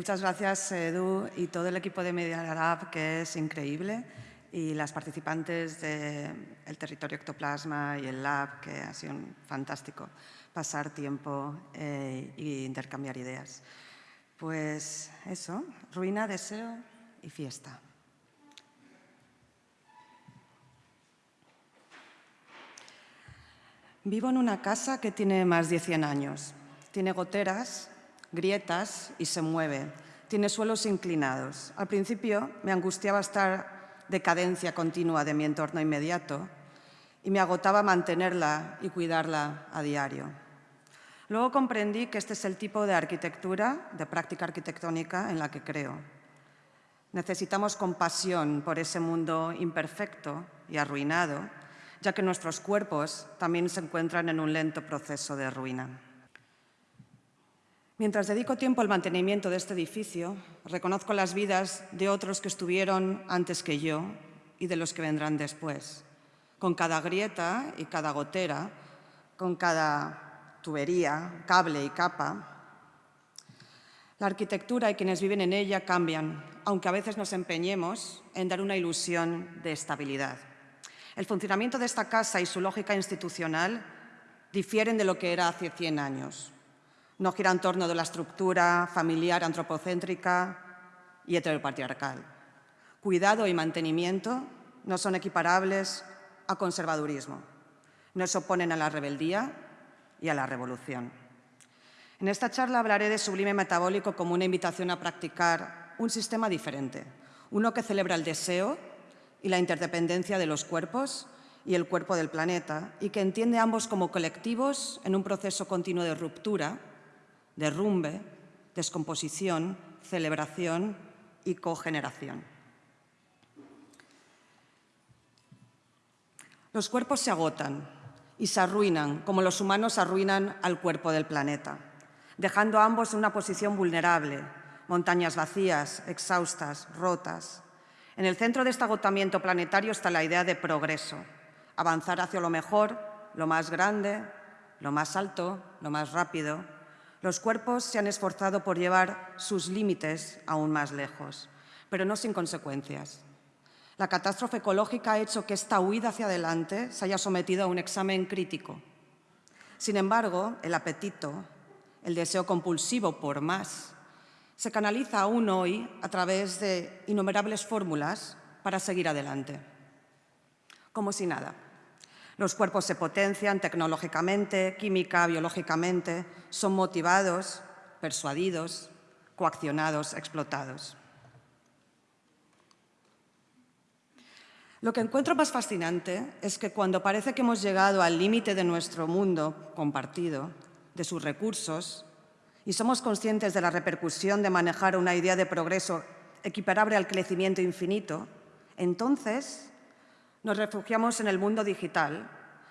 muchas gracias, Edu, y todo el equipo de Media Lab, que es increíble, y las participantes del territorio ectoplasma y el lab, que ha sido fantástico pasar tiempo e intercambiar ideas. Pues eso, ruina, deseo y fiesta. Vivo en una casa que tiene más de 100 años. Tiene goteras, grietas y se mueve. Tiene suelos inclinados. Al principio me angustiaba estar de cadencia continua de mi entorno inmediato y me agotaba mantenerla y cuidarla a diario. Luego comprendí que este es el tipo de arquitectura, de práctica arquitectónica en la que creo. Necesitamos compasión por ese mundo imperfecto y arruinado, ya que nuestros cuerpos también se encuentran en un lento proceso de ruina. Mientras dedico tiempo al mantenimiento de este edificio, reconozco las vidas de otros que estuvieron antes que yo y de los que vendrán después. Con cada grieta y cada gotera, con cada tubería, cable y capa, la arquitectura y quienes viven en ella cambian, aunque a veces nos empeñemos en dar una ilusión de estabilidad. El funcionamiento de esta casa y su lógica institucional difieren de lo que era hace 100 años. No gira en torno de la estructura familiar antropocéntrica y heteropatriarcal. Cuidado y mantenimiento no son equiparables a conservadurismo. No se oponen a la rebeldía y a la revolución. En esta charla hablaré de sublime metabólico como una invitación a practicar un sistema diferente, uno que celebra el deseo y la interdependencia de los cuerpos y el cuerpo del planeta y que entiende ambos como colectivos en un proceso continuo de ruptura, derrumbe, descomposición, celebración y cogeneración. Los cuerpos se agotan, y se arruinan, como los humanos arruinan al cuerpo del planeta, dejando a ambos en una posición vulnerable, montañas vacías, exhaustas, rotas. En el centro de este agotamiento planetario está la idea de progreso, avanzar hacia lo mejor, lo más grande, lo más alto, lo más rápido. Los cuerpos se han esforzado por llevar sus límites aún más lejos, pero no sin consecuencias. La catástrofe ecológica ha hecho que esta huida hacia adelante se haya sometido a un examen crítico. Sin embargo, el apetito, el deseo compulsivo por más, se canaliza aún hoy a través de innumerables fórmulas para seguir adelante. Como si nada. Los cuerpos se potencian tecnológicamente, química, biológicamente, son motivados, persuadidos, coaccionados, explotados. Lo que encuentro más fascinante es que cuando parece que hemos llegado al límite de nuestro mundo compartido, de sus recursos, y somos conscientes de la repercusión de manejar una idea de progreso equiparable al crecimiento infinito, entonces nos refugiamos en el mundo digital,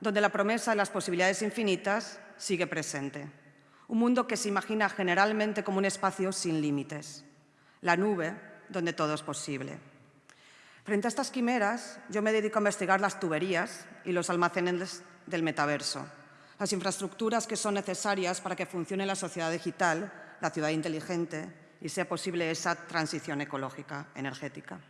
donde la promesa de las posibilidades infinitas sigue presente. Un mundo que se imagina generalmente como un espacio sin límites, la nube donde todo es posible. Frente a estas quimeras, yo me dedico a investigar las tuberías y los almacenes del metaverso, las infraestructuras que son necesarias para que funcione la sociedad digital, la ciudad inteligente y sea posible esa transición ecológica, energética.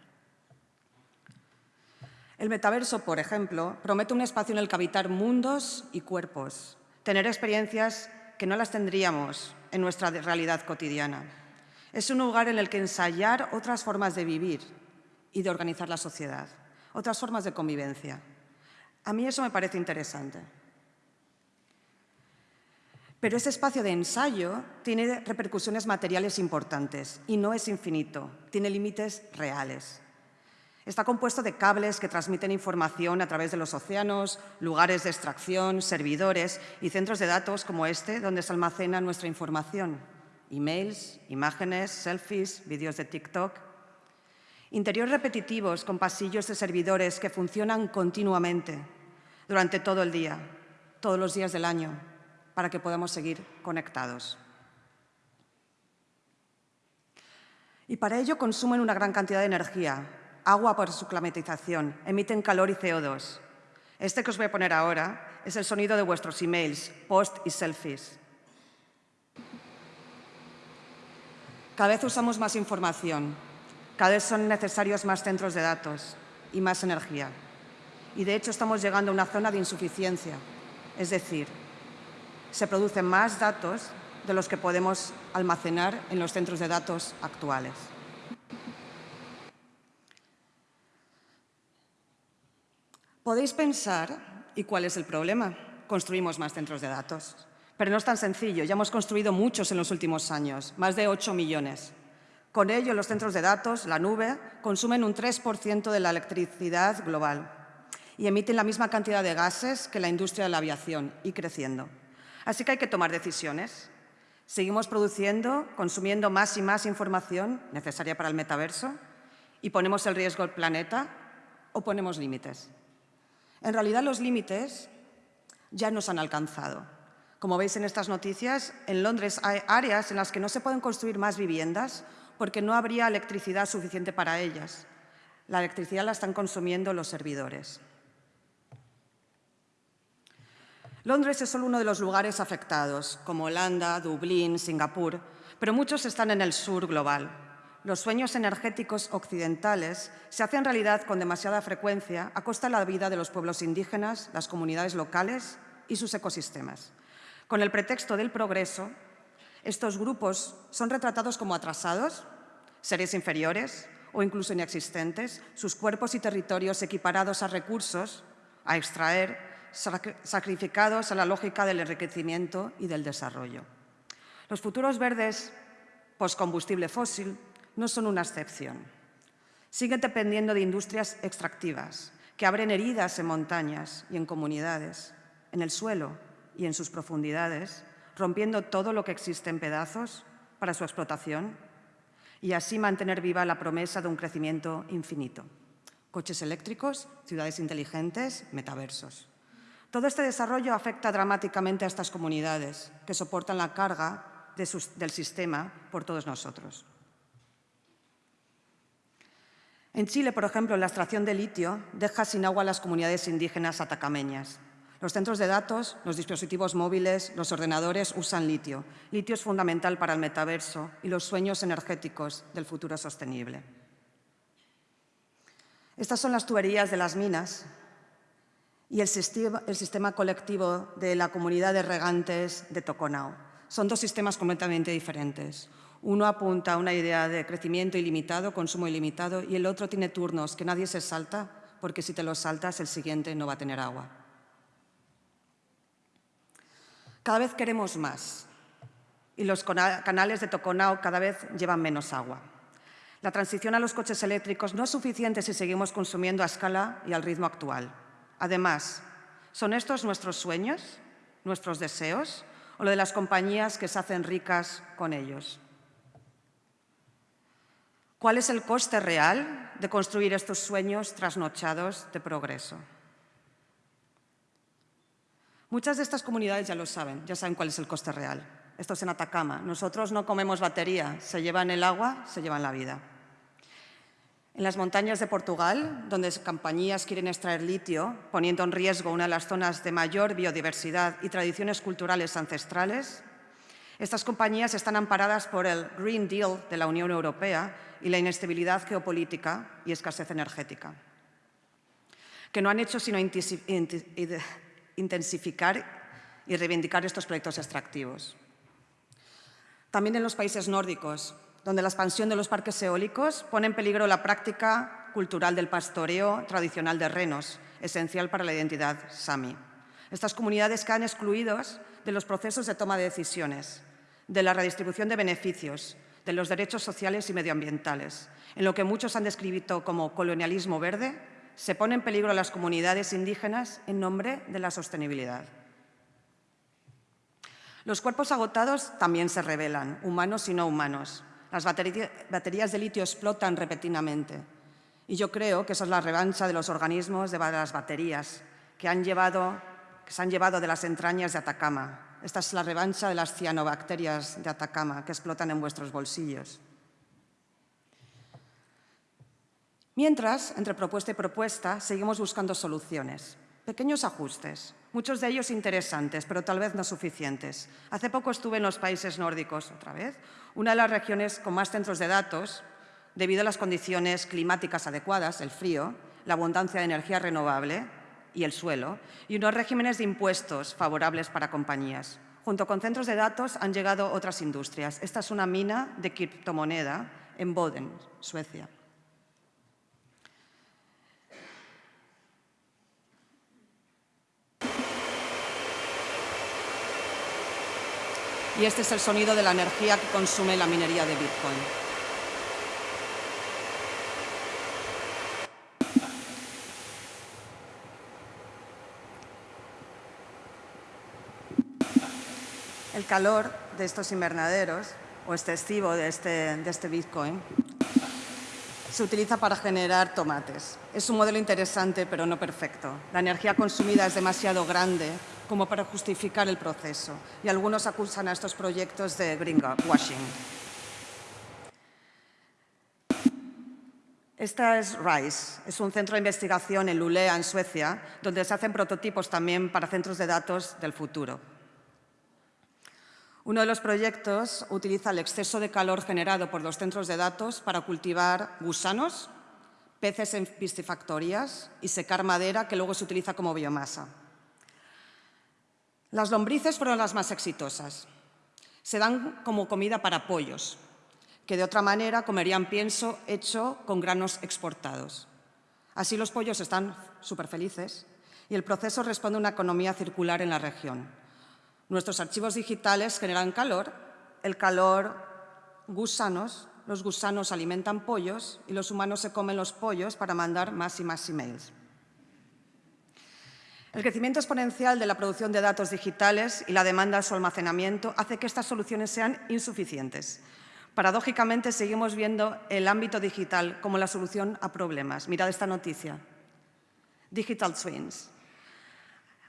El metaverso, por ejemplo, promete un espacio en el que habitar mundos y cuerpos, tener experiencias que no las tendríamos en nuestra realidad cotidiana. Es un lugar en el que ensayar otras formas de vivir, y de organizar la sociedad, otras formas de convivencia. A mí eso me parece interesante. Pero ese espacio de ensayo tiene repercusiones materiales importantes y no es infinito, tiene límites reales. Está compuesto de cables que transmiten información a través de los océanos, lugares de extracción, servidores y centros de datos como este, donde se almacena nuestra información. Emails, imágenes, selfies, vídeos de TikTok, Interiores repetitivos con pasillos de servidores que funcionan continuamente durante todo el día, todos los días del año, para que podamos seguir conectados. Y para ello consumen una gran cantidad de energía, agua por su climatización, emiten calor y CO2. Este que os voy a poner ahora es el sonido de vuestros emails, post y selfies. Cada vez usamos más información, cada vez son necesarios más centros de datos y más energía. Y de hecho estamos llegando a una zona de insuficiencia, es decir, se producen más datos de los que podemos almacenar en los centros de datos actuales. Podéis pensar, ¿y cuál es el problema? Construimos más centros de datos. Pero no es tan sencillo, ya hemos construido muchos en los últimos años, más de 8 millones. Con ello, los centros de datos, la nube, consumen un 3% de la electricidad global y emiten la misma cantidad de gases que la industria de la aviación, y creciendo. Así que hay que tomar decisiones. Seguimos produciendo, consumiendo más y más información necesaria para el metaverso y ponemos el riesgo al planeta o ponemos límites. En realidad los límites ya nos han alcanzado. Como veis en estas noticias, en Londres hay áreas en las que no se pueden construir más viviendas porque no habría electricidad suficiente para ellas. La electricidad la están consumiendo los servidores. Londres es solo uno de los lugares afectados, como Holanda, Dublín, Singapur, pero muchos están en el sur global. Los sueños energéticos occidentales se hacen realidad con demasiada frecuencia a costa de la vida de los pueblos indígenas, las comunidades locales y sus ecosistemas. Con el pretexto del progreso, estos grupos son retratados como atrasados, seres inferiores o incluso inexistentes, sus cuerpos y territorios equiparados a recursos a extraer sacrificados a la lógica del enriquecimiento y del desarrollo. Los futuros verdes postcombustible fósil no son una excepción. Siguen dependiendo de industrias extractivas que abren heridas en montañas y en comunidades, en el suelo y en sus profundidades, rompiendo todo lo que existe en pedazos para su explotación y así mantener viva la promesa de un crecimiento infinito. Coches eléctricos, ciudades inteligentes, metaversos. Todo este desarrollo afecta dramáticamente a estas comunidades que soportan la carga del sistema por todos nosotros. En Chile, por ejemplo, la extracción de litio deja sin agua a las comunidades indígenas atacameñas. Los centros de datos, los dispositivos móviles, los ordenadores usan litio. Litio es fundamental para el metaverso y los sueños energéticos del futuro sostenible. Estas son las tuberías de las minas y el sistema, colectivo de la comunidad de regantes de Toconao. Son dos sistemas completamente diferentes. Uno apunta a una idea de crecimiento ilimitado, consumo ilimitado, y el otro tiene turnos que nadie se salta, porque si te los saltas, el siguiente no va a tener agua. Cada vez queremos más, y los canales de Toconao cada vez llevan menos agua. La transición a los coches eléctricos no es suficiente si seguimos consumiendo a escala y al ritmo actual. Además, ¿son estos nuestros sueños, nuestros deseos o lo de las compañías que se hacen ricas con ellos? ¿Cuál es el coste real de construir estos sueños trasnochados de progreso? Muchas de estas comunidades ya lo saben, ya saben cuál es el coste real. Esto es en Atacama. Nosotros no comemos batería, se llevan el agua, se llevan la vida. En las montañas de Portugal, donde compañías quieren extraer litio, poniendo en riesgo una de las zonas de mayor biodiversidad y tradiciones culturales ancestrales, estas compañías están amparadas por el Green Deal de la Unión Europea y la inestabilidad geopolítica y escasez energética, que no han hecho sino intensificar y reivindicar estos proyectos extractivos. También en los países nórdicos, donde la expansión de los parques eólicos pone en peligro la práctica cultural del pastoreo tradicional de renos, esencial para la identidad sami. Estas comunidades quedan excluidas de los procesos de toma de decisiones, de la redistribución de beneficios, de los derechos sociales y medioambientales. En lo que muchos han descrito como colonialismo verde, se pone en peligro a las comunidades indígenas en nombre de la sostenibilidad. Los cuerpos agotados también se revelan, humanos y no humanos. Las baterías de litio explotan repetidamente. Y yo creo que esa es la revancha de los organismos de las baterías que, se han llevado de las entrañas de Atacama. Esta es la revancha de las cianobacterias de Atacama que explotan en vuestros bolsillos. Mientras, entre propuesta y propuesta, seguimos buscando soluciones. Pequeños ajustes, muchos de ellos interesantes, pero tal vez no suficientes. Hace poco estuve en los países nórdicos, otra vez, una de las regiones con más centros de datos debido a las condiciones climáticas adecuadas, el frío, la abundancia de energía renovable y el suelo, y unos regímenes de impuestos favorables para compañías. Junto con centros de datos han llegado otras industrias. Esta es una mina de criptomoneda en Boden, Suecia. Y este es el sonido de la energía que consume la minería de Bitcoin. El calor de estos invernaderos o excesivo de este, de este Bitcoin se utiliza para generar tomates. Es un modelo interesante, pero no perfecto. La energía consumida es demasiado grande como para justificar el proceso y algunos acusan a estos proyectos de greenwashing. Esta es RISE, es un centro de investigación en Luleå, en Suecia, donde se hacen prototipos también para centros de datos del futuro. Uno de los proyectos utiliza el exceso de calor generado por los centros de datos para cultivar gusanos, peces en piscifactorías y secar madera que luego se utiliza como biomasa. Las lombrices fueron las más exitosas. Se dan como comida para pollos, que de otra manera comerían pienso hecho con granos exportados. Así los pollos están súper felices y el proceso responde a una economía circular en la región, Nuestros archivos digitales generan calor, el calor gusanos, los gusanos alimentan pollos y los humanos se comen los pollos para mandar más y más emails. El crecimiento exponencial de la producción de datos digitales y la demanda de su almacenamiento hace que estas soluciones sean insuficientes. Paradójicamente, seguimos viendo el ámbito digital como la solución a problemas. Mirad esta noticia. Digital Twins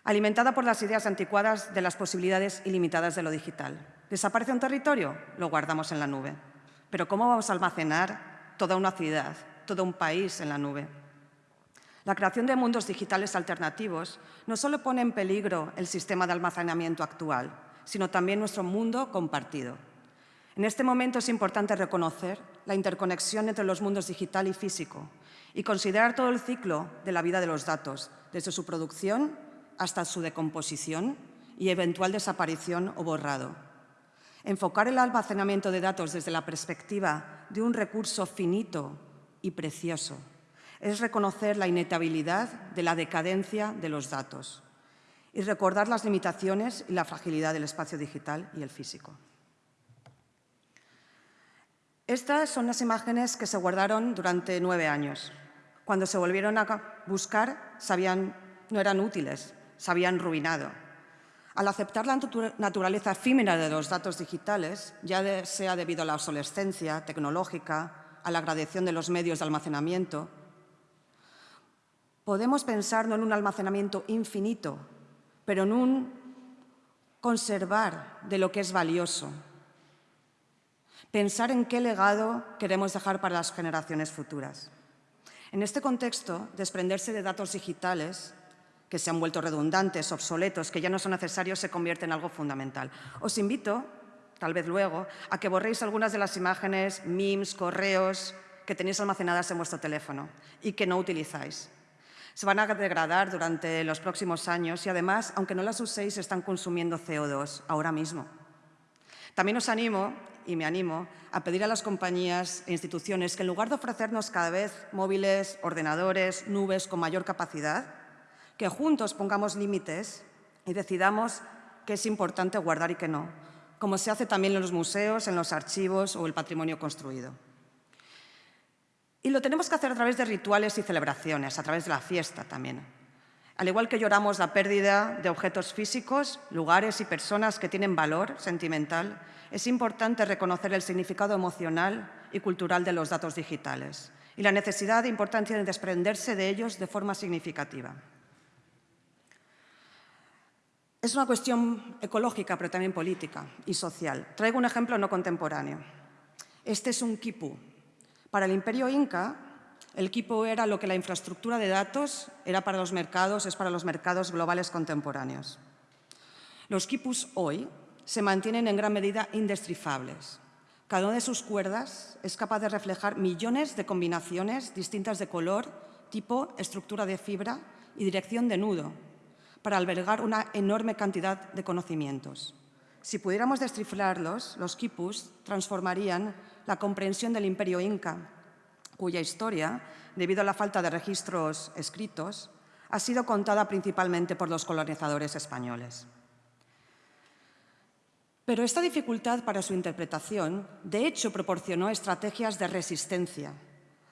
alimentada por las ideas anticuadas de las posibilidades ilimitadas de lo digital. ¿Desaparece un territorio? Lo guardamos en la nube. Pero ¿cómo vamos a almacenar toda una ciudad, todo un país en la nube? La creación de mundos digitales alternativos no solo pone en peligro el sistema de almacenamiento actual, sino también nuestro mundo compartido. En este momento es importante reconocer la interconexión entre los mundos digital y físico y considerar todo el ciclo de la vida de los datos, desde su producción hasta su decomposición y eventual desaparición o borrado. Enfocar el almacenamiento de datos desde la perspectiva de un recurso finito y precioso es reconocer la inetabilidad de la decadencia de los datos y recordar las limitaciones y la fragilidad del espacio digital y el físico. Estas son las imágenes que se guardaron durante nueve años. Cuando se volvieron a buscar, sabían, no eran útiles, se habían ruinado. Al aceptar la naturaleza efímera de los datos digitales, ya sea debido a la obsolescencia tecnológica, a la gradación de los medios de almacenamiento, podemos pensar no en un almacenamiento infinito, pero en un conservar de lo que es valioso. Pensar en qué legado queremos dejar para las generaciones futuras. En este contexto, desprenderse de datos digitales que se han vuelto redundantes, obsoletos, que ya no son necesarios, se convierte en algo fundamental. Os invito, tal vez luego, a que borréis algunas de las imágenes, memes, correos que tenéis almacenadas en vuestro teléfono y que no utilizáis. Se van a degradar durante los próximos años y además, aunque no las uséis, están consumiendo CO2 ahora mismo. También os animo, y me animo, a pedir a las compañías e instituciones que en lugar de ofrecernos cada vez móviles, ordenadores, nubes con mayor capacidad, que juntos pongamos límites y decidamos qué es importante guardar y qué no, como se hace también en los museos, en los archivos o el patrimonio construido. Y lo tenemos que hacer a través de rituales y celebraciones, a través de la fiesta también. Al igual que lloramos la pérdida de objetos físicos, lugares y personas que tienen valor sentimental, es importante reconocer el significado emocional y cultural de los datos digitales y la necesidad e importancia de desprenderse de ellos de forma significativa. Es una cuestión ecológica, pero también política y social. Traigo un ejemplo no contemporáneo. Este es un quipu. Para el imperio inca, el quipu era lo que la infraestructura de datos era para los mercados, es para los mercados globales contemporáneos. Los quipus hoy se mantienen en gran medida indestrifables. Cada una de sus cuerdas es capaz de reflejar millones de combinaciones distintas de color, tipo, estructura de fibra y dirección de nudo, para albergar una enorme cantidad de conocimientos. Si pudiéramos descifrarlos, los quipus transformarían la comprensión del imperio inca, cuya historia, debido a la falta de registros escritos, ha sido contada principalmente por los colonizadores españoles. Pero esta dificultad para su interpretación, de hecho, proporcionó estrategias de resistencia,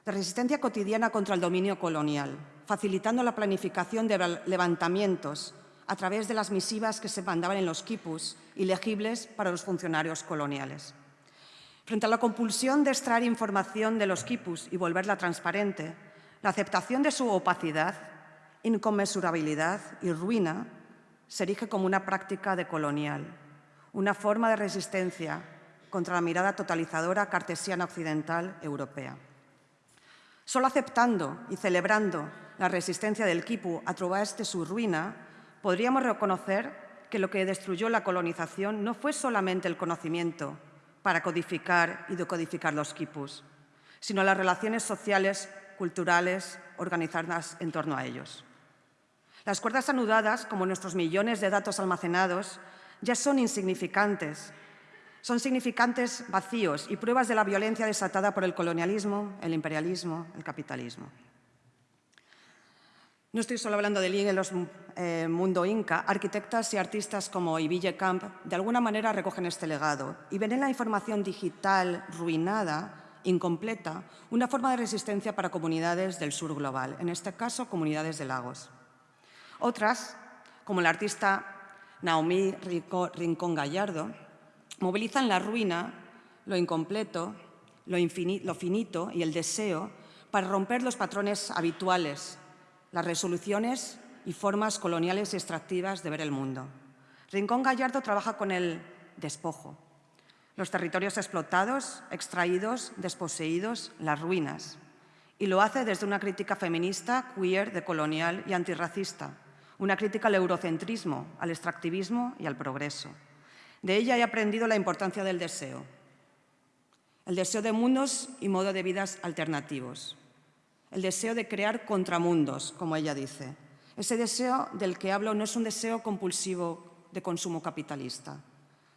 de resistencia cotidiana contra el dominio colonial, facilitando la planificación de levantamientos a través de las misivas que se mandaban en los quipus, ilegibles para los funcionarios coloniales. Frente a la compulsión de extraer información de los quipus y volverla transparente, la aceptación de su opacidad, inconmensurabilidad y ruina se erige como una práctica de colonial, una forma de resistencia contra la mirada totalizadora cartesiana occidental europea. Solo aceptando y celebrando la resistencia del quipu a de su ruina, podríamos reconocer que lo que destruyó la colonización no fue solamente el conocimiento para codificar y decodificar los quipus, sino las relaciones sociales, culturales, organizadas en torno a ellos. Las cuerdas anudadas, como nuestros millones de datos almacenados, ya son insignificantes. Son significantes vacíos y pruebas de la violencia desatada por el colonialismo, el imperialismo, el capitalismo. No estoy solo hablando de Ligue en los eh, mundo inca, arquitectas y artistas como Ibille Camp de alguna manera recogen este legado y ven en la información digital ruinada, incompleta, una forma de resistencia para comunidades del sur global, en este caso comunidades de lagos. Otras, como la artista Naomi Rincón Gallardo, movilizan la ruina, lo incompleto, lo, finito y el deseo para romper los patrones habituales las resoluciones y formas coloniales y extractivas de ver el mundo. Rincón Gallardo trabaja con el despojo, los territorios explotados, extraídos, desposeídos, las ruinas, y lo hace desde una crítica feminista, queer, decolonial y antirracista, una crítica al eurocentrismo, al extractivismo y al progreso. De ella he aprendido la importancia del deseo, el deseo de mundos y modo de vidas alternativos, el deseo de crear contramundos, como ella dice. Ese deseo del que hablo no es un deseo compulsivo de consumo capitalista,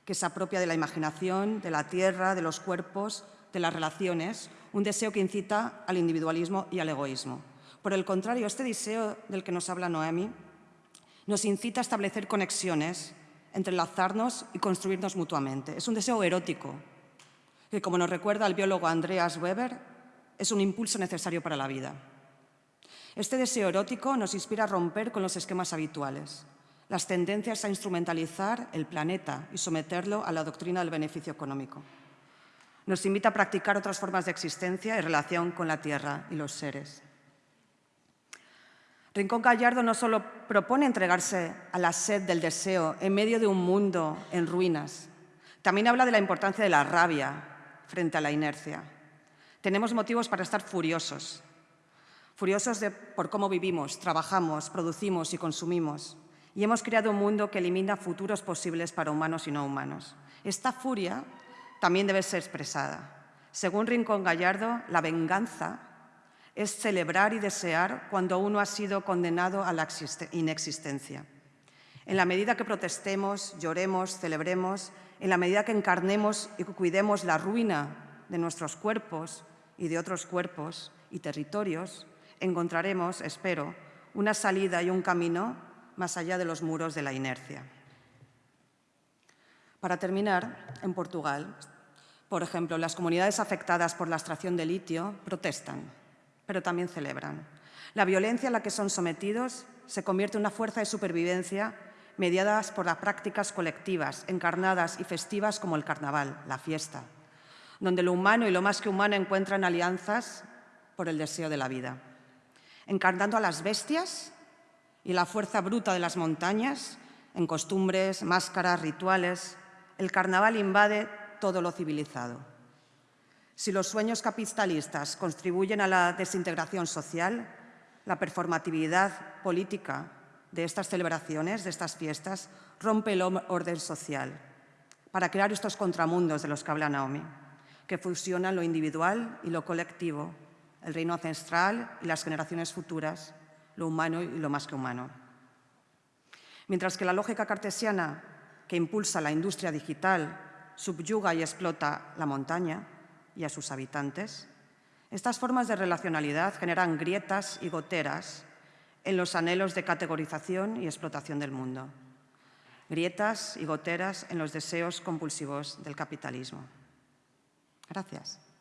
que se apropia de la imaginación, de la tierra, de los cuerpos, de las relaciones, un deseo que incita al individualismo y al egoísmo. Por el contrario, este deseo del que nos habla Noemi nos incita a establecer conexiones, entrelazarnos y construirnos mutuamente. Es un deseo erótico, que como nos recuerda el biólogo Andreas Weber, es un impulso necesario para la vida. Este deseo erótico nos inspira a romper con los esquemas habituales, las tendencias a instrumentalizar el planeta y someterlo a la doctrina del beneficio económico. Nos invita a practicar otras formas de existencia y relación con la tierra y los seres. Rincón Gallardo no solo propone entregarse a la sed del deseo en medio de un mundo en ruinas, también habla de la importancia de la rabia frente a la inercia, tenemos motivos para estar furiosos. Furiosos por cómo vivimos, trabajamos, producimos y consumimos. Y hemos creado un mundo que elimina futuros posibles para humanos y no humanos. Esta furia también debe ser expresada. Según Rincón Gallardo, la venganza es celebrar y desear cuando uno ha sido condenado a la inexistencia. En la medida que protestemos, lloremos, celebremos, en la medida que encarnemos y cuidemos la ruina de nuestros cuerpos, y de otros cuerpos y territorios, encontraremos, espero, una salida y un camino más allá de los muros de la inercia. Para terminar, en Portugal, por ejemplo, las comunidades afectadas por la extracción de litio protestan, pero también celebran. La violencia a la que son sometidos se convierte en una fuerza de supervivencia mediadas por las prácticas colectivas, encarnadas y festivas como el carnaval, la fiesta, donde lo humano y lo más que humano encuentran alianzas por el deseo de la vida. Encarnando a las bestias y la fuerza bruta de las montañas, en costumbres, máscaras, rituales, el carnaval invade todo lo civilizado. Si los sueños capitalistas contribuyen a la desintegración social, la performatividad política de estas celebraciones, de estas fiestas, rompe el orden social para crear estos contramundos de los que habla Naomi. que fusionan lo individual y lo colectivo, el reino ancestral y las generaciones futuras, lo humano y lo más que humano. Mientras que la lógica cartesiana que impulsa la industria digital subyuga y explota la montaña y a sus habitantes, estas formas de relacionalidad generan grietas y goteras en los anhelos de categorización y explotación del mundo. Grietas y goteras en los deseos compulsivos del capitalismo. Gracias.